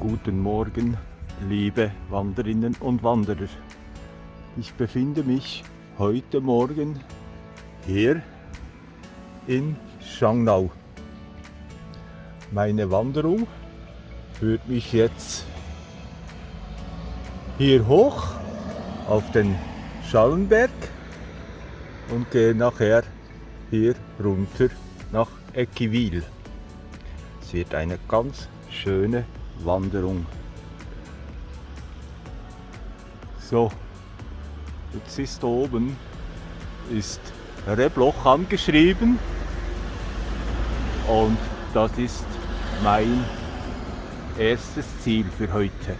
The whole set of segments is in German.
Guten Morgen, liebe Wanderinnen und Wanderer. Ich befinde mich heute Morgen hier in Schangnau. Meine Wanderung führt mich jetzt hier hoch auf den Schallenberg und gehe nachher hier runter nach Eckiwil. Es wird eine ganz schöne Wanderung. So, jetzt ist oben ist Rebloch angeschrieben und das ist mein erstes Ziel für heute.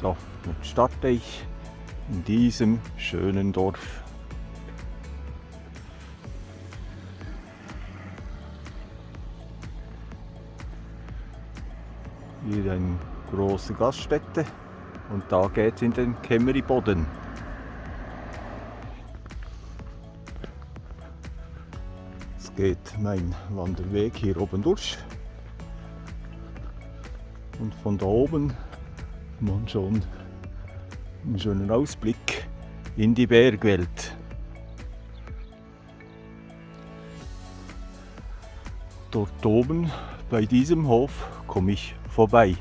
So, jetzt starte ich in diesem schönen Dorf. Hier eine große Gaststätte und da geht es in den Kämmeriboden. Es geht mein Wanderweg hier oben durch und von da oben man schon einen schönen Ausblick in die Bergwelt. Dort oben bei diesem Hof komme ich vorbei.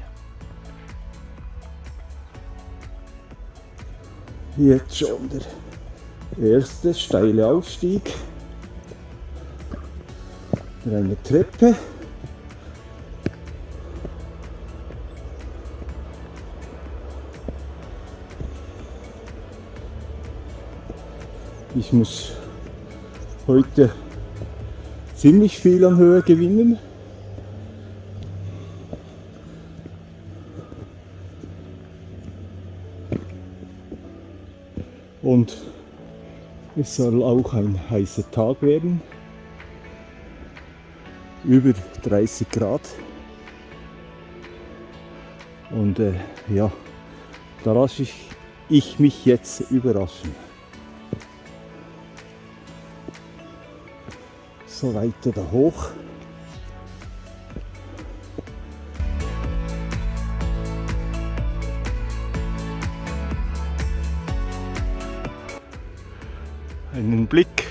Jetzt schon der erste steile Aufstieg. Eine Treppe. Ich muss heute ziemlich viel an Höhe gewinnen. und es soll auch ein heißer Tag werden. Über 30 Grad. Und äh, ja, da lasse ich, ich mich jetzt überraschen. So weiter da hoch. Blick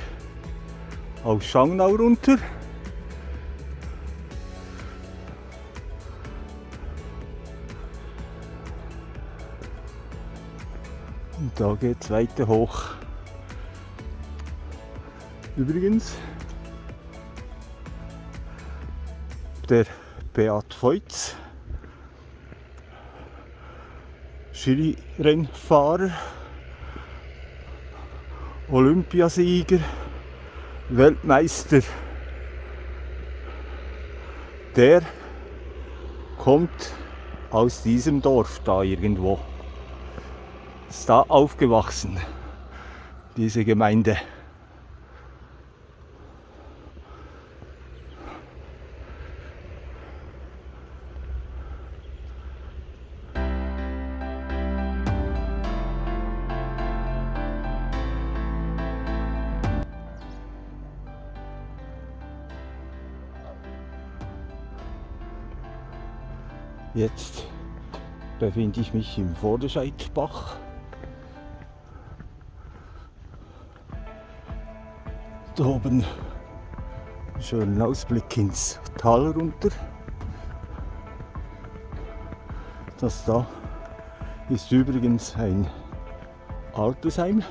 auf Schangnau runter. Und da geht es weiter hoch. Übrigens, der Beat Feutz, Skirennfahrer, Olympiasieger, Weltmeister, der kommt aus diesem Dorf da irgendwo. Ist da aufgewachsen, diese Gemeinde. Befinde ich mich im Vorderscheidbach. Da oben schönen Ausblick ins Tal runter. Das da ist übrigens ein Altersheim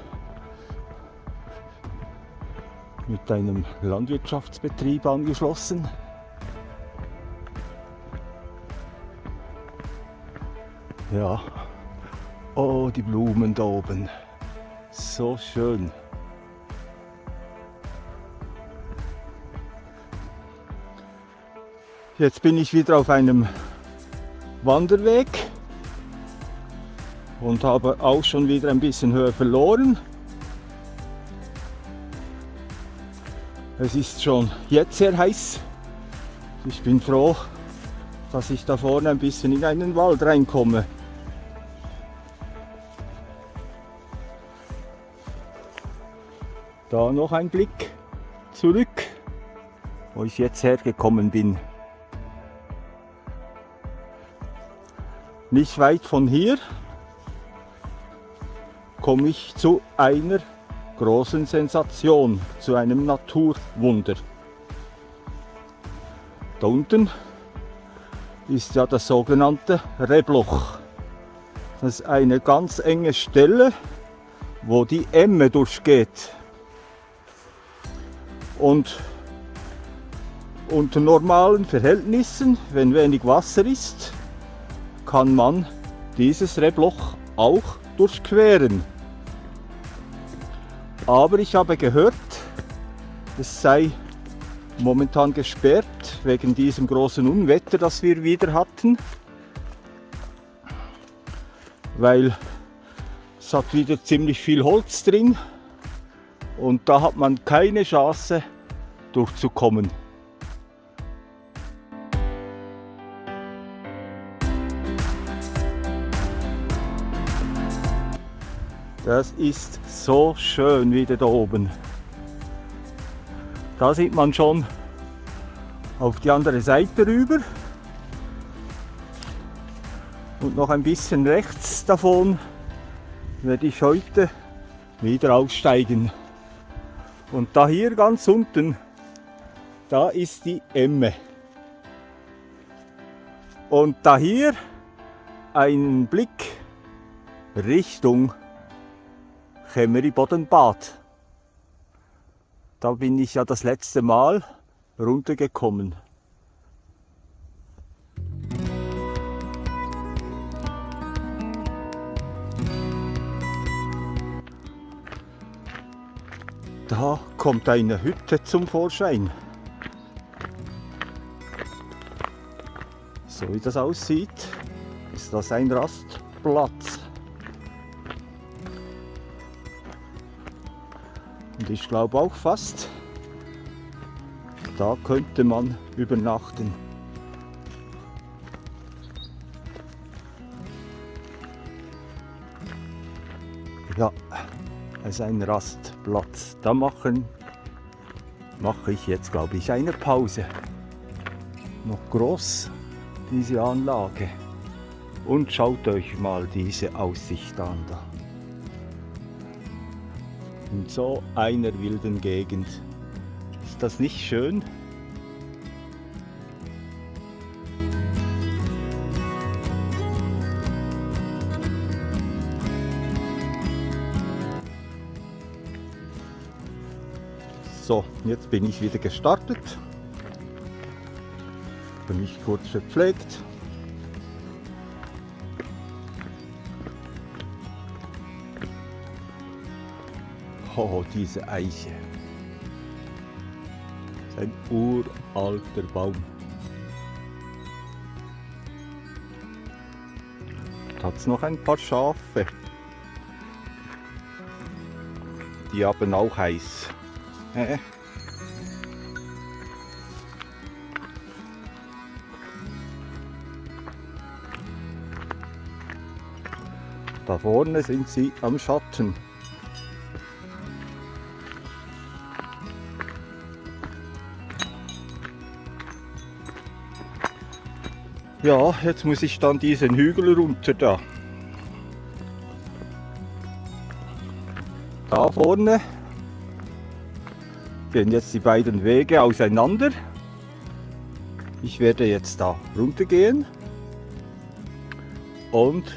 mit einem Landwirtschaftsbetrieb angeschlossen. Ja. Oh, die Blumen da oben. So schön. Jetzt bin ich wieder auf einem Wanderweg und habe auch schon wieder ein bisschen Höhe verloren. Es ist schon jetzt sehr heiß. Ich bin froh, dass ich da vorne ein bisschen in einen Wald reinkomme. Da noch ein Blick zurück, wo ich jetzt hergekommen bin. Nicht weit von hier komme ich zu einer großen Sensation, zu einem Naturwunder. Da unten ist ja das sogenannte Rebloch. Das ist eine ganz enge Stelle, wo die Emme durchgeht. Und unter normalen Verhältnissen, wenn wenig Wasser ist, kann man dieses Rebloch auch durchqueren. Aber ich habe gehört, es sei momentan gesperrt wegen diesem großen Unwetter, das wir wieder hatten. Weil es hat wieder ziemlich viel Holz drin und da hat man keine Chance durchzukommen. Das ist so schön wieder da oben. Da sieht man schon auf die andere Seite rüber. Und noch ein bisschen rechts davon werde ich heute wieder aussteigen. Und da hier ganz unten, da ist die Emme. Und da hier ein Blick Richtung Chemeribodenbad. Da bin ich ja das letzte Mal runtergekommen. Da kommt eine Hütte zum Vorschein. So wie das aussieht, ist das ein Rastplatz. Und ich glaube auch fast, da könnte man übernachten. Ist ein Rastplatz. Da machen mache ich jetzt, glaube ich, eine Pause. Noch groß diese Anlage. Und schaut euch mal diese Aussicht an da in so einer wilden Gegend. Ist das nicht schön? So, jetzt bin ich wieder gestartet. Bin mich kurz verpflegt. Oh, diese Eiche. Ein uralter Baum. Da hat es noch ein paar Schafe. Die haben auch Da vorne sind sie am Schatten. Ja, jetzt muss ich dann diesen Hügel runter da. Da vorne gehen jetzt die beiden Wege auseinander. Ich werde jetzt da runter gehen und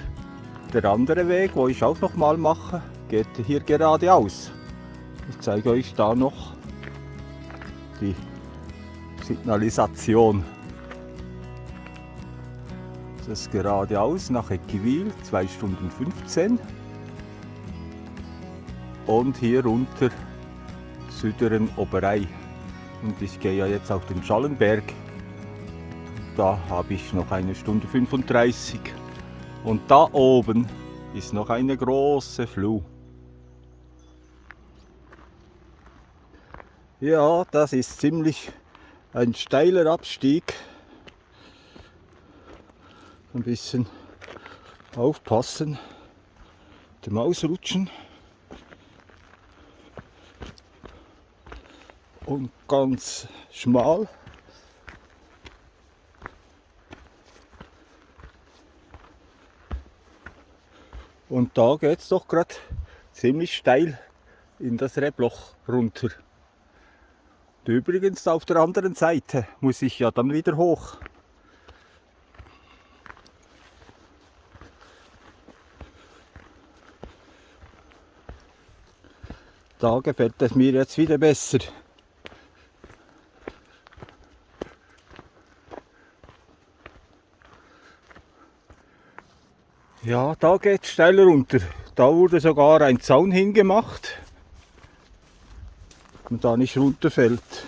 der andere Weg, wo ich auch noch mal mache, geht hier geradeaus. Ich zeige euch da noch die Signalisation. Das ist geradeaus nach Eckiwil, 2 Stunden 15. Und hier runter Süderen Oberei. Und ich gehe ja jetzt auf den Schallenberg. Da habe ich noch eine Stunde 35. Und da oben ist noch eine große Fluh. Ja, das ist ziemlich ein steiler Abstieg ein bisschen aufpassen, dem Ausrutschen. Und ganz schmal. Und da geht es doch gerade ziemlich steil in das Rebloch runter. Und übrigens auf der anderen Seite muss ich ja dann wieder hoch. Da gefällt es mir jetzt wieder besser. Ja, da geht es steil runter. Da wurde sogar ein Zaun hingemacht und da nicht runterfällt.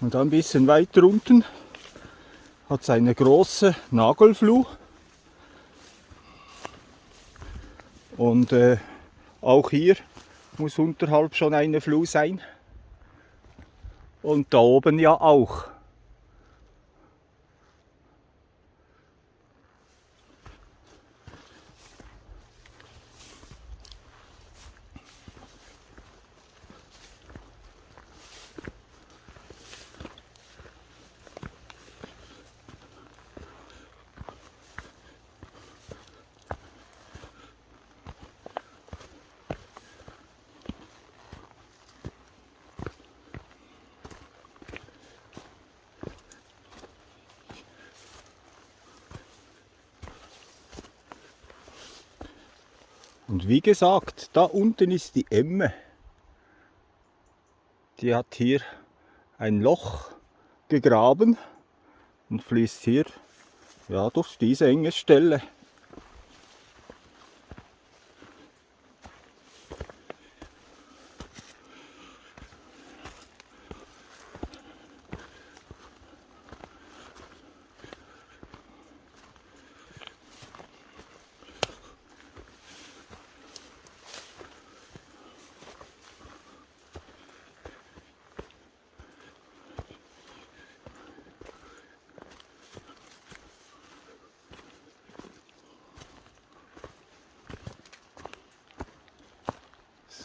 Und ein bisschen weiter unten hat es eine große Nagelfluh. Und äh, auch hier muss unterhalb schon eine Fluh sein. Und da oben ja auch. Und wie gesagt, da unten ist die Emme. Die hat hier ein Loch gegraben und fließt hier ja, durch diese enge Stelle.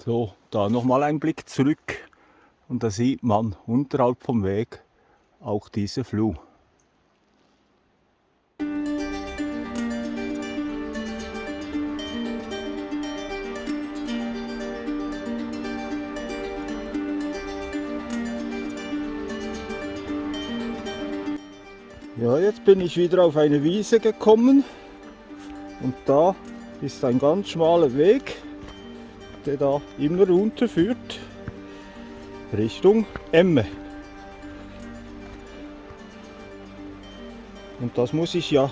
So, da nochmal ein Blick zurück. Und da sieht man unterhalb vom Weg auch diese Fluh. Ja, jetzt bin ich wieder auf eine Wiese gekommen. Und da ist ein ganz schmaler Weg der da immer runterführt Richtung Emme. Und das muss ich ja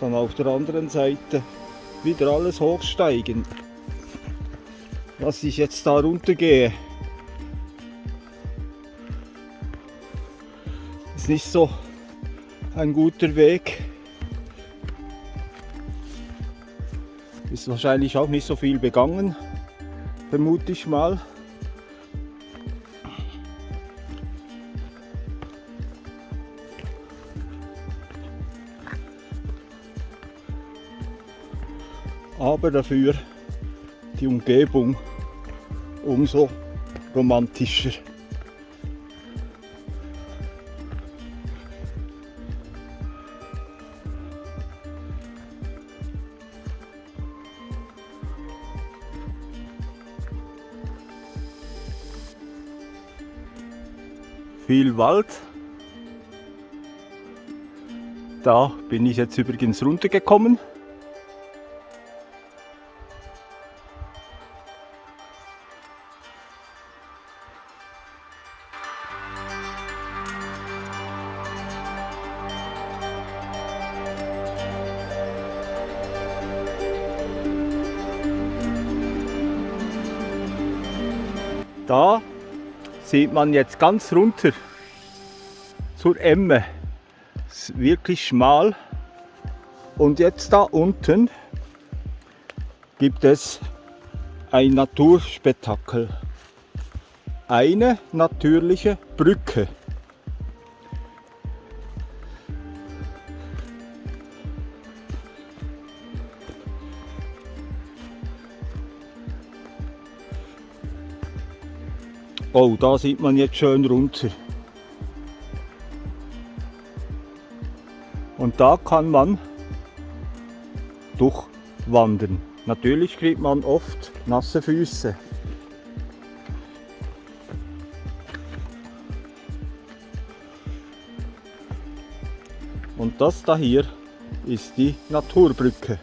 dann auf der anderen Seite wieder alles hochsteigen. Was ich jetzt da runtergehe, ist nicht so ein guter Weg. Ist wahrscheinlich auch nicht so viel begangen vermute ich mal. Aber dafür die Umgebung umso romantischer. Viel Wald. Da bin ich jetzt übrigens runtergekommen. Da sieht man jetzt ganz runter zur Emme. Ist wirklich schmal. Und jetzt da unten gibt es ein Naturspektakel. Eine natürliche Brücke. Oh, da sieht man jetzt schön runter. Und da kann man durchwandern. Natürlich kriegt man oft nasse Füße. Und das da hier ist die Naturbrücke.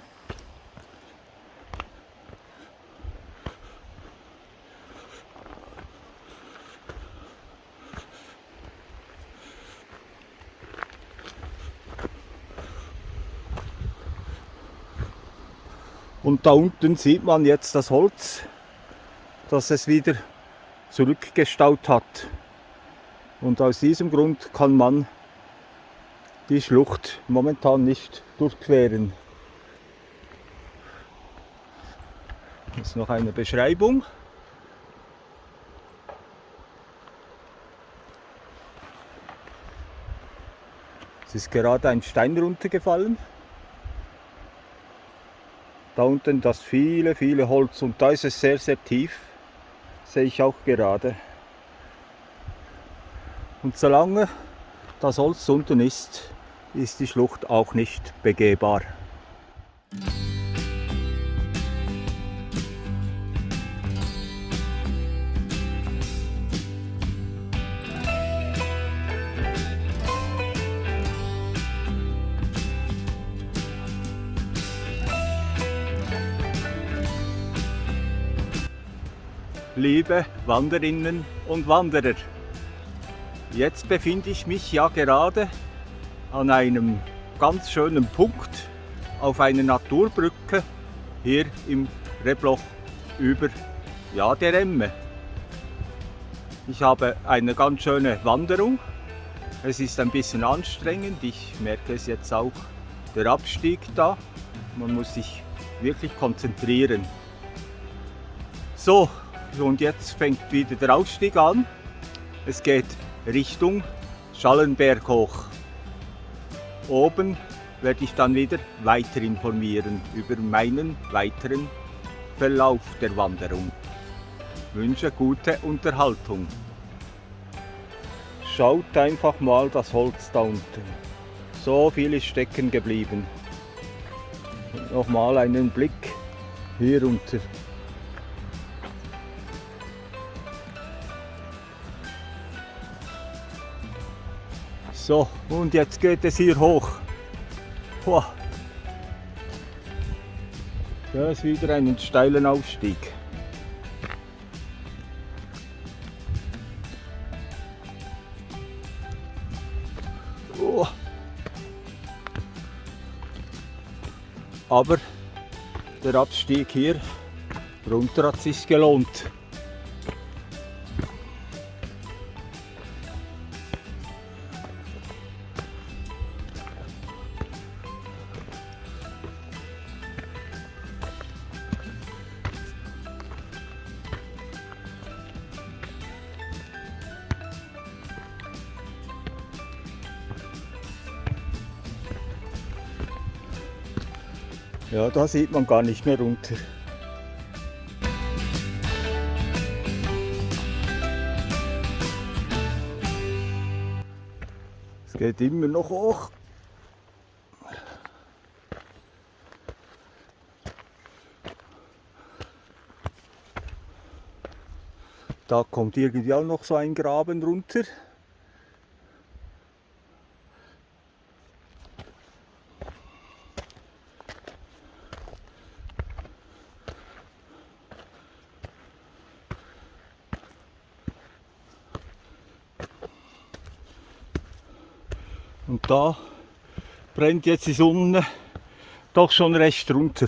Und da unten sieht man jetzt das Holz, das es wieder zurückgestaut hat. Und aus diesem Grund kann man die Schlucht momentan nicht durchqueren. Ist noch eine Beschreibung. Es ist gerade ein Stein runtergefallen. Da unten das viele, viele Holz und da ist es sehr, sehr tief. Sehe ich auch gerade. Und solange das Holz unten ist, ist die Schlucht auch nicht begehbar. Liebe Wanderinnen und Wanderer. Jetzt befinde ich mich ja gerade an einem ganz schönen Punkt auf einer Naturbrücke hier im Rebloch über ja, der Emme. Ich habe eine ganz schöne Wanderung. Es ist ein bisschen anstrengend. Ich merke es jetzt auch, der Abstieg da. Man muss sich wirklich konzentrieren. So, und jetzt fängt wieder der Ausstieg an. Es geht Richtung Schallenberg hoch. Oben werde ich dann wieder weiter informieren über meinen weiteren Verlauf der Wanderung. Wünsche gute Unterhaltung. Schaut einfach mal das Holz da unten. So viel ist stecken geblieben. Nochmal einen Blick hier runter. So, und jetzt geht es hier hoch. Boah. Da ist wieder ein steilen Aufstieg. Aber der Abstieg hier runter hat sich gelohnt. Ja, da sieht man gar nicht mehr runter. Es geht immer noch hoch. Da kommt irgendwie auch noch so ein Graben runter. Da brennt jetzt die Sonne doch schon recht runter.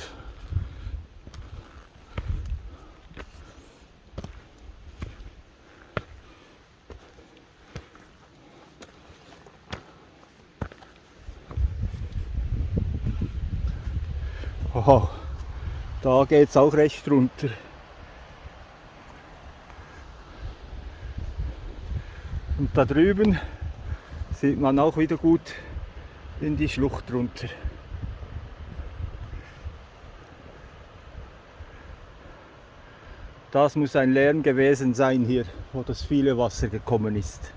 Aha, da geht es auch recht runter. Und da drüben sieht man auch wieder gut in die Schlucht runter. Das muss ein Lärm gewesen sein hier, wo das viele Wasser gekommen ist.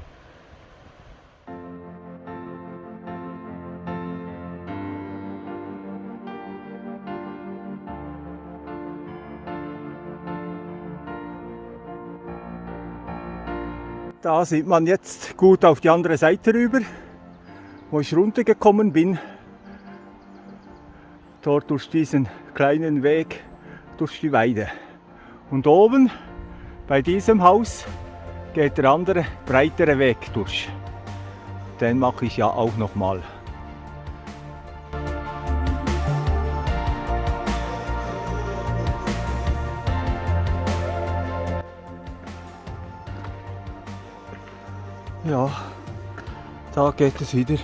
Da sieht man jetzt gut auf die andere Seite rüber, wo ich runtergekommen bin. Dort durch diesen kleinen Weg durch die Weide. Und oben bei diesem Haus geht der andere breitere Weg durch. Den mache ich ja auch noch mal. Ja, da geht es wieder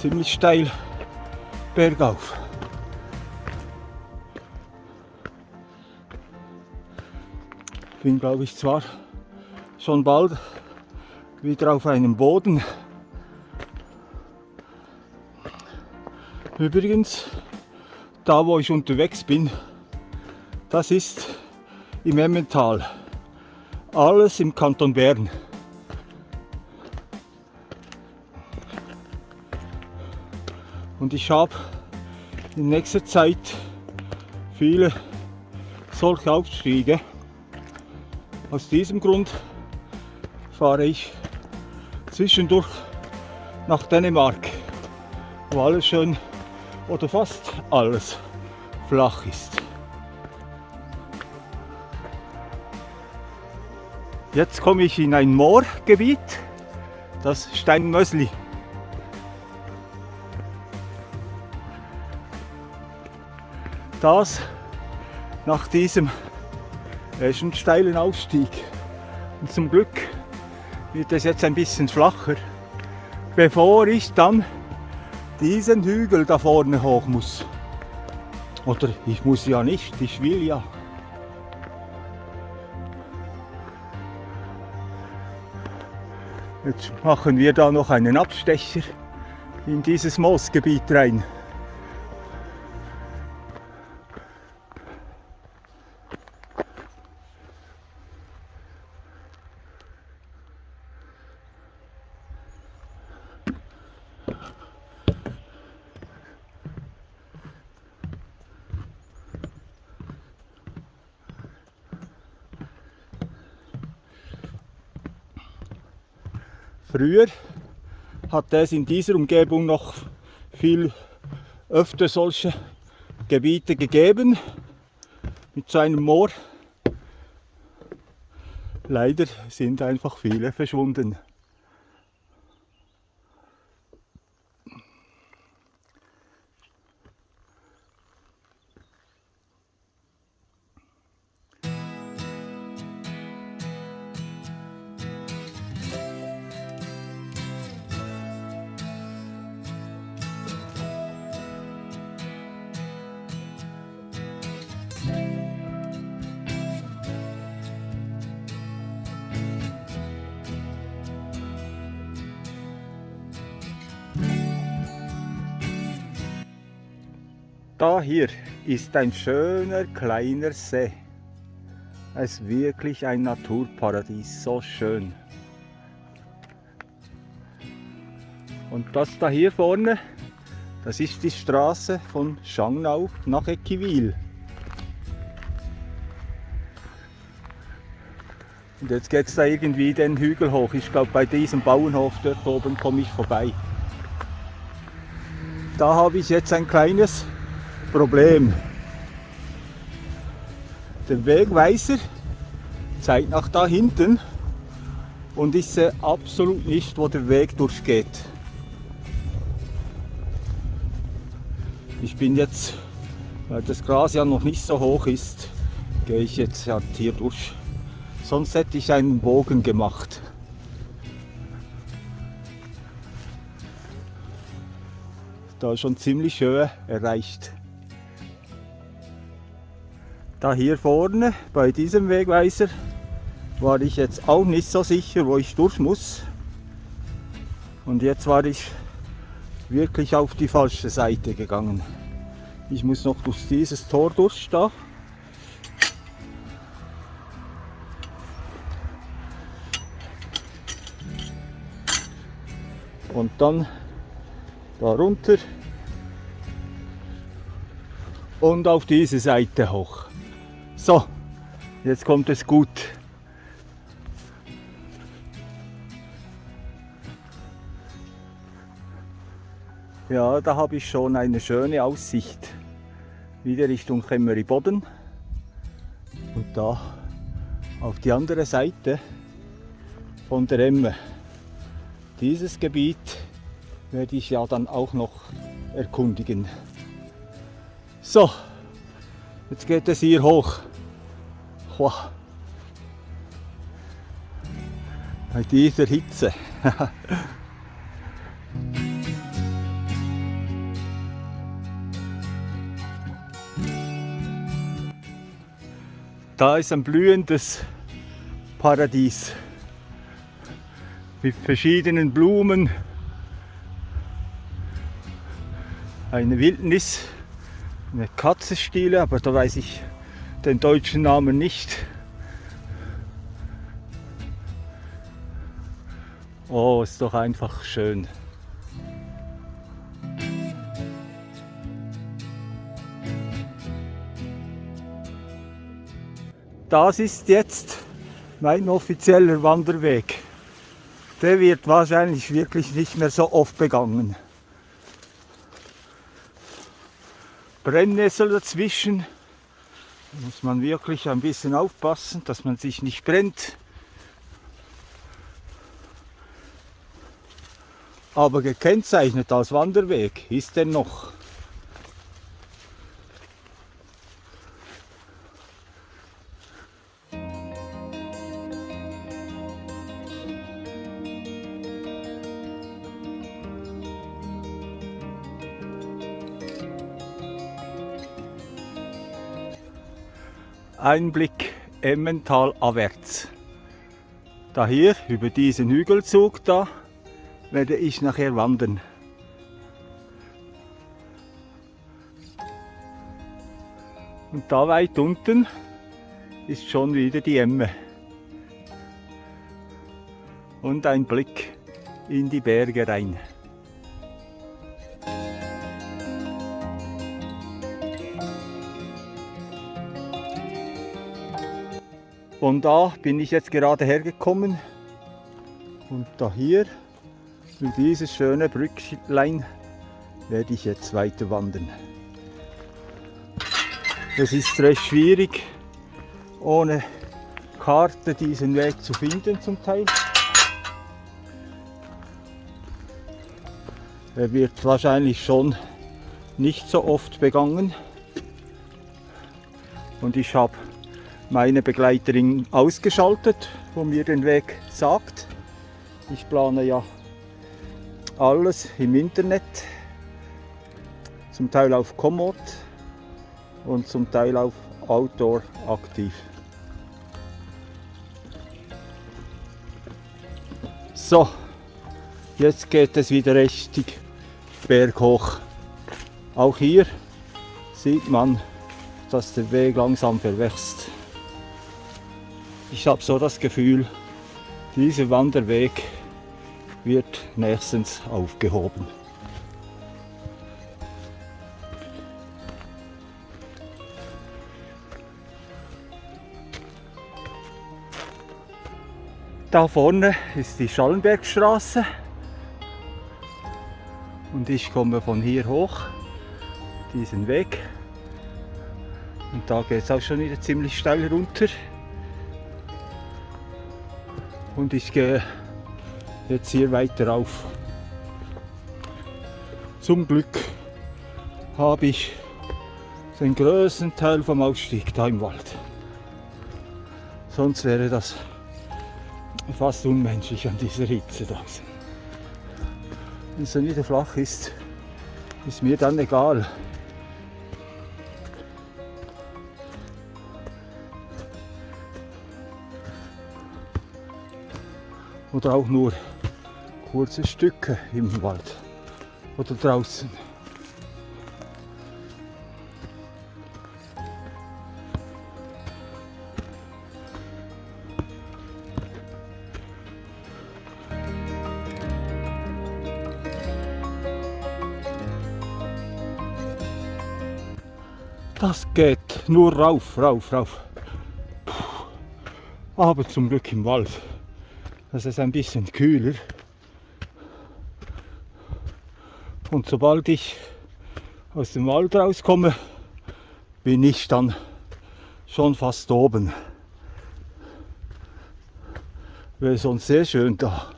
ziemlich steil bergauf. Bin glaube ich zwar schon bald wieder auf einem Boden. Übrigens, da wo ich unterwegs bin, das ist im Emmental. Alles im Kanton Bern. Und ich habe in nächster Zeit viele solche Aufstiege. Aus diesem Grund fahre ich zwischendurch nach Dänemark, wo alles schön oder fast alles flach ist. Jetzt komme ich in ein Moorgebiet, das Steinmösli. Das nach diesem äh, schon steilen Aufstieg. Und zum Glück wird es jetzt ein bisschen flacher, bevor ich dann diesen Hügel da vorne hoch muss. Oder ich muss ja nicht, ich will ja. Jetzt machen wir da noch einen Abstecher in dieses Moosgebiet rein. Früher hat es in dieser Umgebung noch viel öfter solche Gebiete gegeben mit so einem Moor. Leider sind einfach viele verschwunden. Ist ein schöner kleiner See. Es ist wirklich ein Naturparadies, so schön. Und das da hier vorne, das ist die Straße von Schangnau nach Eckiwil. Und jetzt geht es da irgendwie den Hügel hoch. Ich glaube, bei diesem Bauernhof dort oben komme ich vorbei. Da habe ich jetzt ein kleines Problem. Der Wegweiser zeigt nach da hinten und ich sehe absolut nicht, wo der Weg durchgeht. Ich bin jetzt, weil das Gras ja noch nicht so hoch ist, gehe ich jetzt halt hier durch. Sonst hätte ich einen Bogen gemacht. Da schon ziemlich Höhe erreicht. Da hier vorne bei diesem Wegweiser war ich jetzt auch nicht so sicher, wo ich durch muss. Und jetzt war ich wirklich auf die falsche Seite gegangen. Ich muss noch durch dieses Tor durch da. Und dann da runter und auf diese Seite hoch. So, jetzt kommt es gut. Ja, da habe ich schon eine schöne Aussicht. Wieder Richtung Chemeri Und da auf die andere Seite von der Emme. Dieses Gebiet werde ich ja dann auch noch erkundigen. So, jetzt geht es hier hoch. Wow. Bei dieser Hitze. da ist ein blühendes Paradies mit verschiedenen Blumen, eine Wildnis, eine Katzenstiele, aber da weiß ich den deutschen Namen nicht. Oh, ist doch einfach schön. Das ist jetzt mein offizieller Wanderweg. Der wird wahrscheinlich wirklich nicht mehr so oft begangen. Brennnessel dazwischen. Muss man wirklich ein bisschen aufpassen, dass man sich nicht brennt. Aber gekennzeichnet als Wanderweg ist er noch. Einblick Emmental abwärts. Da hier über diesen Hügelzug da werde ich nachher wandern. Und da weit unten ist schon wieder die Emme. Und ein Blick in die Berge rein. Von da bin ich jetzt gerade hergekommen und da hier über dieses schöne Brücklein werde ich jetzt weiter wandern. Es ist recht schwierig, ohne Karte diesen Weg zu finden zum Teil. Er wird wahrscheinlich schon nicht so oft begangen und ich habe meine Begleiterin ausgeschaltet, wo mir den Weg sagt. Ich plane ja alles im Internet, zum Teil auf Komoot und zum Teil auf Outdoor aktiv. So, jetzt geht es wieder richtig berghoch. Auch hier sieht man, dass der Weg langsam verwächst. Ich habe so das Gefühl, dieser Wanderweg wird nächstens aufgehoben. Da vorne ist die Schallenbergstraße. Und ich komme von hier hoch diesen Weg. Und da geht es auch schon wieder ziemlich steil runter und ich gehe jetzt hier weiter auf. Zum Glück habe ich den größten Teil vom Ausstieg da im Wald. Sonst wäre das fast unmenschlich an dieser Hitze da. Wenn es dann wieder flach ist, ist mir dann egal. Oder auch nur kurze Stücke im Wald oder draußen. Das geht nur rauf, rauf, rauf. Puh. Aber zum Glück im Wald. Das ist ein bisschen kühler. Und sobald ich aus dem Wald rauskomme, bin ich dann schon fast oben. Wäre sonst sehr schön da.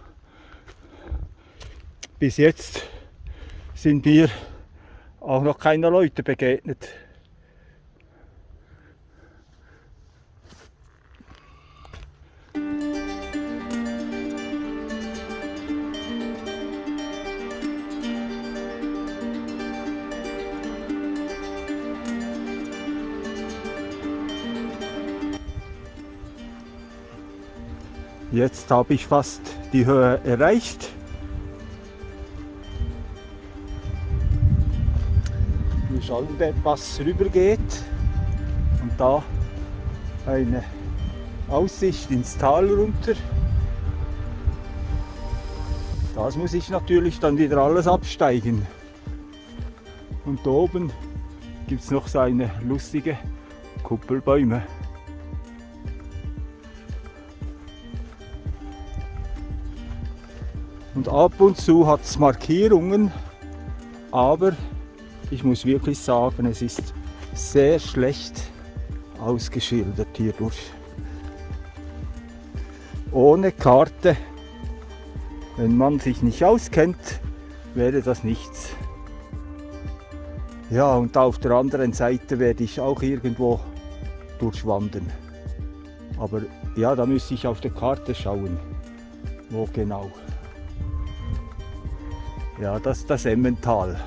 Bis jetzt sind mir auch noch keine Leute begegnet. Jetzt habe ich fast die Höhe erreicht. Wie Schallenbergpass rübergeht und da eine Aussicht ins Tal runter. Das muss ich natürlich dann wieder alles absteigen. Und da oben gibt es noch so eine lustige Kuppelbäume. Und ab und zu hat es Markierungen, aber ich muss wirklich sagen, es ist sehr schlecht ausgeschildert hierdurch. Ohne Karte, wenn man sich nicht auskennt, wäre das nichts. Ja, und auf der anderen Seite werde ich auch irgendwo durchwandern. Aber ja, da müsste ich auf der Karte schauen, wo genau. Ja, das ist das Emmental.